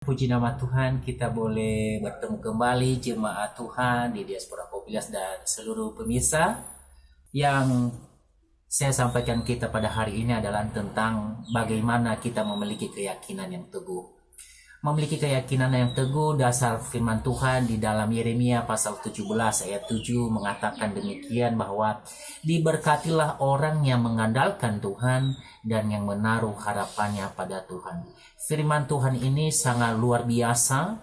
Puji nama Tuhan, kita boleh bertemu kembali jemaat Tuhan di Diaspora Kopilas dan seluruh pemirsa. Yang saya sampaikan kita pada hari ini adalah tentang bagaimana kita memiliki keyakinan yang teguh memiliki keyakinan yang teguh dasar firman Tuhan di dalam Yeremia pasal 17 ayat 7 mengatakan demikian bahwa diberkatilah orang yang mengandalkan Tuhan dan yang menaruh harapannya pada Tuhan. Firman Tuhan ini sangat luar biasa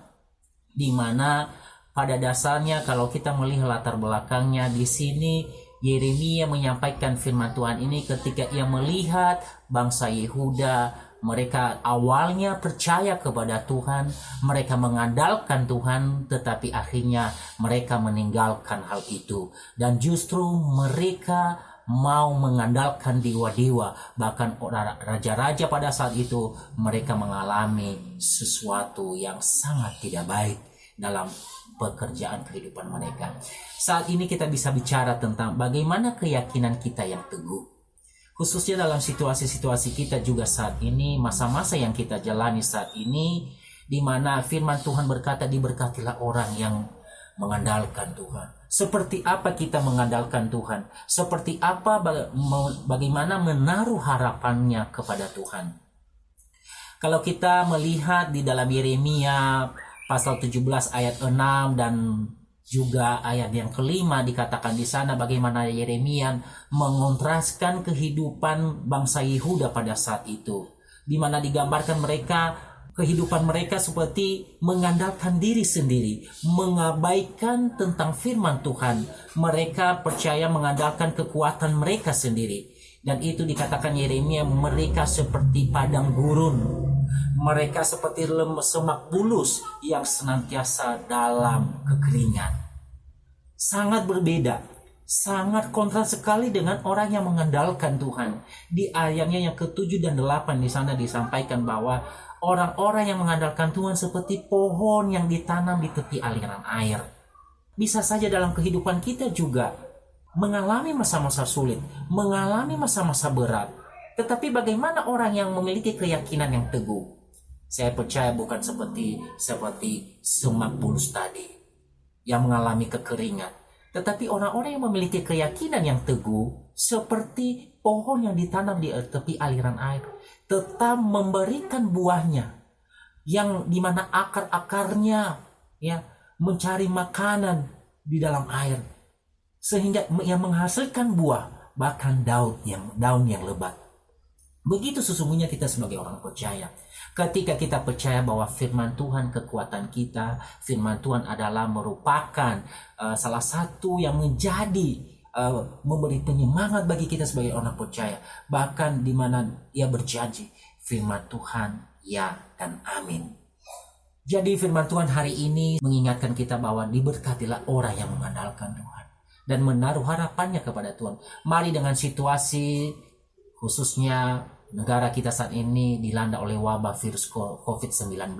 di mana pada dasarnya kalau kita melihat latar belakangnya di sini Yeremia menyampaikan firman Tuhan ini ketika ia melihat bangsa Yehuda mereka awalnya percaya kepada Tuhan, mereka mengandalkan Tuhan, tetapi akhirnya mereka meninggalkan hal itu, dan justru mereka mau mengandalkan dewa-dewa, bahkan raja-raja pada saat itu mereka mengalami sesuatu yang sangat tidak baik dalam pekerjaan kehidupan mereka. Saat ini kita bisa bicara tentang bagaimana keyakinan kita yang teguh khususnya dalam situasi-situasi kita juga saat ini, masa-masa yang kita jalani saat ini, di mana firman Tuhan berkata diberkatilah orang yang mengandalkan Tuhan. Seperti apa kita mengandalkan Tuhan? Seperti apa bagaimana menaruh harapannya kepada Tuhan? Kalau kita melihat di dalam Yeremia pasal 17 ayat 6 dan juga ayat yang kelima dikatakan di sana bagaimana Yeremia mengontraskan kehidupan bangsa Yehuda pada saat itu. Di mana digambarkan mereka kehidupan mereka seperti mengandalkan diri sendiri, mengabaikan tentang firman Tuhan. Mereka percaya mengandalkan kekuatan mereka sendiri. Dan itu dikatakan Yeremia mereka seperti padang gurun mereka seperti semak bulus yang senantiasa dalam kekeringan. Sangat berbeda, sangat kontra sekali dengan orang yang mengandalkan Tuhan. Di ayatnya yang ketujuh dan delapan di sana disampaikan bahwa orang-orang yang mengandalkan Tuhan seperti pohon yang ditanam di tepi aliran air. Bisa saja dalam kehidupan kita juga mengalami masa-masa sulit, mengalami masa-masa berat. Tetapi bagaimana orang yang memiliki keyakinan yang teguh? Saya percaya bukan seperti seperti semak bulus tadi yang mengalami kekeringan, tetapi orang-orang yang memiliki keyakinan yang teguh seperti pohon yang ditanam di tepi aliran air, tetap memberikan buahnya yang di mana akar-akarnya ya mencari makanan di dalam air sehingga yang menghasilkan buah bahkan daun yang daun yang lebat. Begitu sesungguhnya kita sebagai orang percaya. Ketika kita percaya bahwa firman Tuhan kekuatan kita, firman Tuhan adalah merupakan uh, salah satu yang menjadi uh, memberi penyemangat bagi kita sebagai orang percaya. Bahkan di mana ia berjanji firman Tuhan ya dan amin. Jadi firman Tuhan hari ini mengingatkan kita bahwa diberkatilah orang yang mengandalkan Tuhan dan menaruh harapannya kepada Tuhan. Mari dengan situasi khususnya negara kita saat ini dilanda oleh wabah virus COVID-19.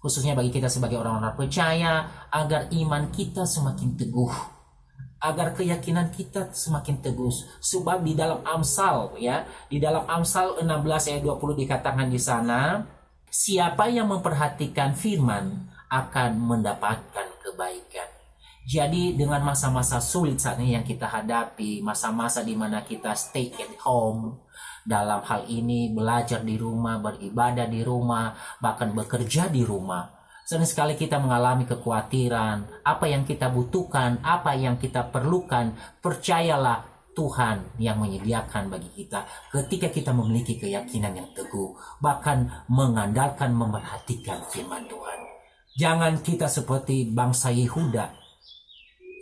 Khususnya bagi kita sebagai orang-orang percaya, agar iman kita semakin teguh. Agar keyakinan kita semakin teguh. Sebab di dalam Amsal, ya, di dalam Amsal 16 ayat 20 dikatakan di sana, siapa yang memperhatikan firman akan mendapatkan kebaikan. Jadi dengan masa-masa sulit saat ini yang kita hadapi, masa-masa di mana kita stay at home, dalam hal ini belajar di rumah, beribadah di rumah, bahkan bekerja di rumah. Sering sekali kita mengalami kekhawatiran, apa yang kita butuhkan, apa yang kita perlukan, percayalah Tuhan yang menyediakan bagi kita ketika kita memiliki keyakinan yang teguh, bahkan mengandalkan memperhatikan firman Tuhan. Jangan kita seperti bangsa Yehuda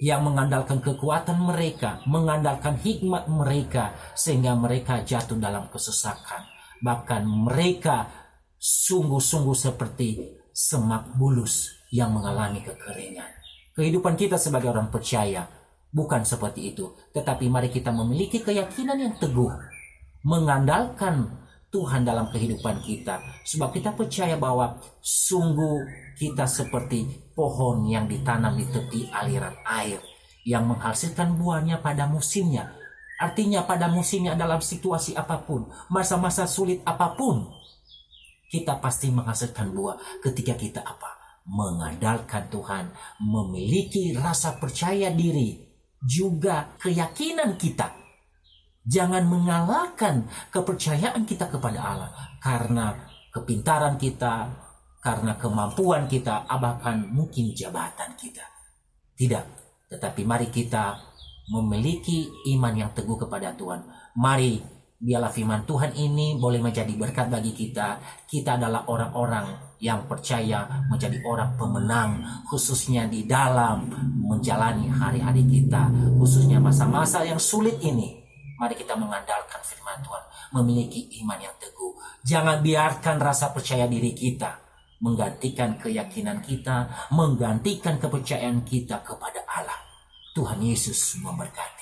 yang mengandalkan kekuatan mereka, mengandalkan hikmat mereka, sehingga mereka jatuh dalam kesesakan. Bahkan mereka sungguh-sungguh seperti semak bulus yang mengalami kekeringan. Kehidupan kita sebagai orang percaya bukan seperti itu, tetapi mari kita memiliki keyakinan yang teguh, mengandalkan Tuhan dalam kehidupan kita. Sebab kita percaya bahwa sungguh kita seperti pohon yang ditanam di tepi aliran air yang menghasilkan buahnya pada musimnya. Artinya pada musimnya dalam situasi apa pun, masa-masa sulit apa pun, kita pasti menghasilkan buah ketika kita apa? Mengandalkan Tuhan, memiliki rasa percaya diri, juga keyakinan kita. Jangan mengalahkan kepercayaan kita kepada Allah karena kepintaran kita, karena kemampuan kita, bahkan mungkin jabatan kita. Tidak, tetapi mari kita memiliki iman yang teguh kepada Tuhan. Mari biarlah firman Tuhan ini boleh menjadi berkat bagi kita. Kita adalah orang-orang yang percaya menjadi orang pemenang, khususnya di dalam menjalani hari-hari kita, khususnya masa-masa yang sulit ini. Mari kita mengandalkan firman Tuhan, memiliki iman yang teguh. Jangan biarkan rasa percaya diri kita menggantikan keyakinan kita, menggantikan kepercayaan kita kepada Allah. Tuhan Yesus memberkati.